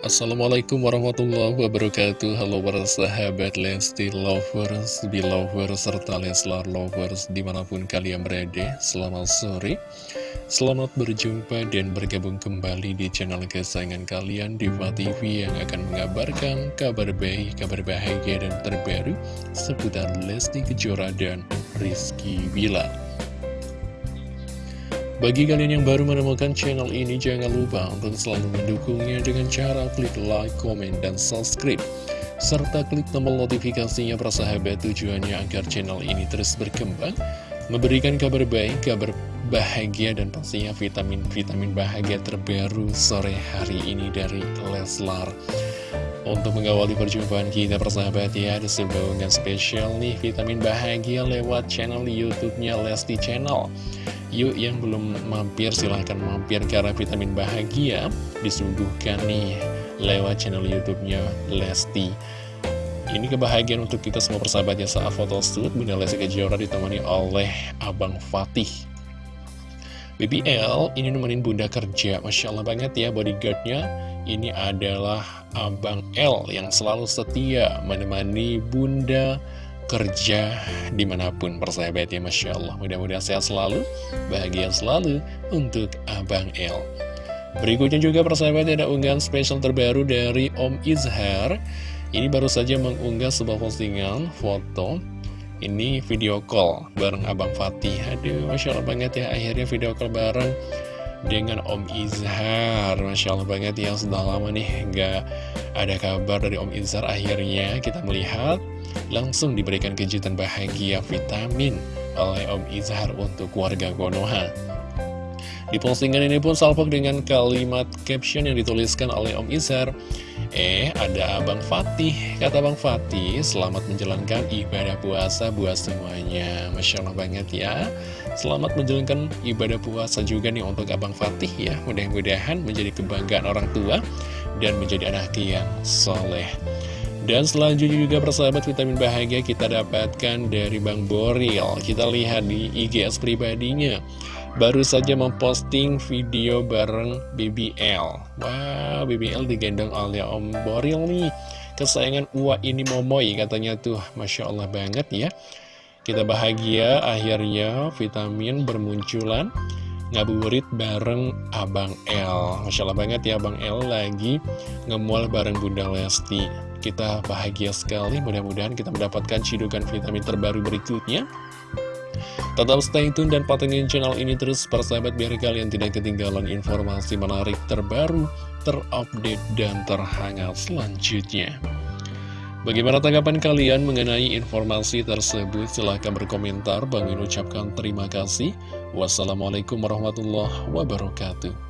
Assalamualaikum warahmatullahi wabarakatuh. Halo para sahabat Lesti Lovers, Belovers, serta Leslar Lovers di mana pun kalian berada Selamat sore. Selamat berjumpa dan bergabung kembali di channel kesayangan kalian Diva TV yang akan mengabarkan kabar baik, kabar bahagia dan terbaru Seputar Lesti Kejora dan Rizky Bila bagi kalian yang baru menemukan channel ini, jangan lupa untuk selalu mendukungnya dengan cara klik like, komen, dan subscribe. Serta klik tombol notifikasinya persahabat tujuannya agar channel ini terus berkembang, memberikan kabar baik, kabar bahagia, dan pastinya vitamin-vitamin bahagia terbaru sore hari ini dari Leslar. Untuk mengawali perjumpaan kita persahabat ya, ada sebuah spesial nih vitamin bahagia lewat channel YouTube-nya Lesti Channel. Yuk yang belum mampir silahkan mampir karena vitamin bahagia disuguhkan nih lewat channel YouTube-nya Lesti. Ini kebahagiaan untuk kita semua persahabatnya saat foto shoot Bunda Lesti Kejora ditemani oleh Abang Fatih. BBL ini nemenin Bunda kerja, Masya Allah banget ya bodyguardnya. Ini adalah Abang L yang selalu setia menemani Bunda kerja di mana pun persahabat ya Masya Allah. Mudah-mudahan sehat selalu bahagia selalu untuk Abang L berikutnya juga persahabat ada unggahan spesial terbaru dari Om Izhar. Ini baru saja mengunggah sebuah postingan foto. Ini video call bareng Abang Fatih. Aduh Masya Allah banget ya akhirnya video call bareng dengan Om Izhar. Masya Allah banget ya sudah lama nih nggak ada kabar dari Om Izhar. Akhirnya kita melihat langsung diberikan kejutan bahagia vitamin oleh Om Izhar untuk warga Konoha di postingan ini pun salpok dengan kalimat caption yang dituliskan oleh Om Izhar Eh, ada Abang Fatih. Kata Abang Fatih, selamat menjalankan ibadah puasa buat semuanya. Masya Allah banget ya. Selamat menjalankan ibadah puasa juga nih untuk Abang Fatih ya. Mudah-mudahan menjadi kebanggaan orang tua Dan menjadi anak yang soleh. Dan selanjutnya juga persahabat vitamin bahagia kita dapatkan dari Bang Boril. Kita lihat di IGS pribadinya Baru saja memposting video bareng BBL Wah, BBL digendong oleh Om Boril nih. Kesayangan Uwa ini Momoy katanya tuh. Masya Allah banget ya. Kita bahagia akhirnya vitamin bermunculan. Ngabuburit bareng Abang L. Masya Allah banget ya Abang L lagi ngemual bareng Bunda Lesti. Kita bahagia sekali, mudah-mudahan kita mendapatkan cidukan vitamin terbaru berikutnya. Tetap stay tune dan patengin channel ini terus persahabat biar kalian tidak ketinggalan informasi menarik terbaru, terupdate, dan terhangat selanjutnya. Bagaimana tanggapan kalian mengenai informasi tersebut? Silahkan berkomentar. Bang ucapkan terima kasih. Wassalamualaikum warahmatullahi wabarakatuh.